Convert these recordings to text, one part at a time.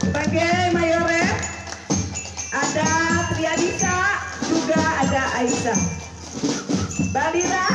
Sebagai mayoret ada Triadisa juga ada Aisyah. Balira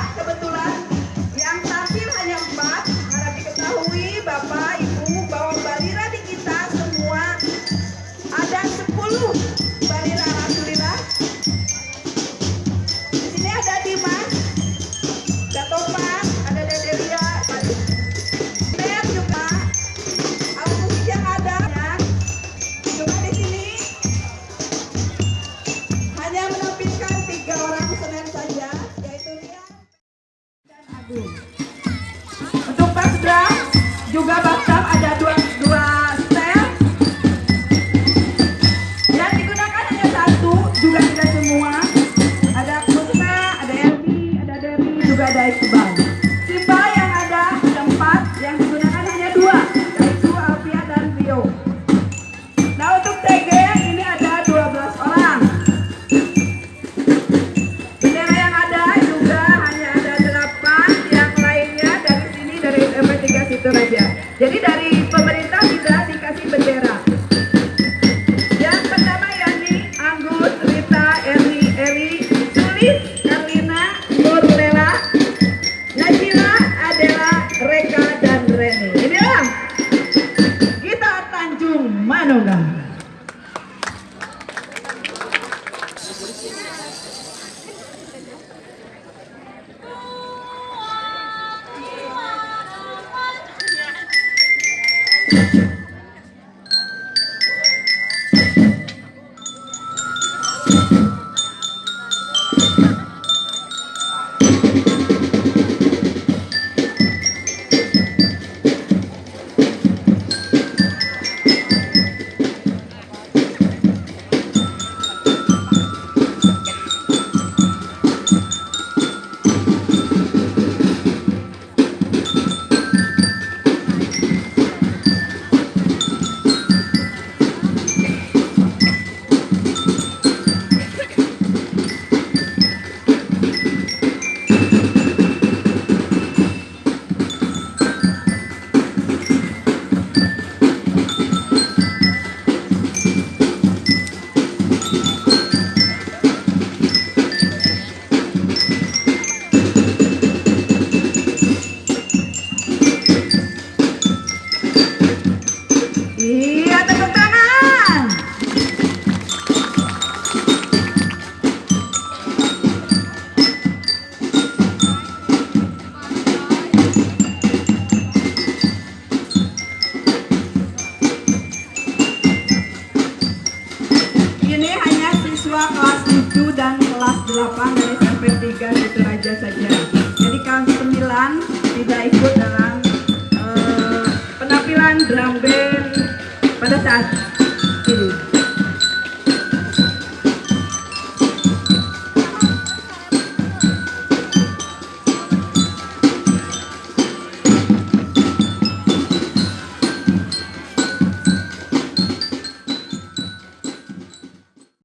juga bathtub ada dua dua setel yang digunakan hanya satu juga tidak semua. Ada musa ada Elvi ada Dewi juga ada Iqbal. Yeah. Iya, tepuk tangan. Ini hanya siswa kelas 7 dan kelas 8 dari SMP 3 Situ saja. Jadi kelas 9 tidak ikut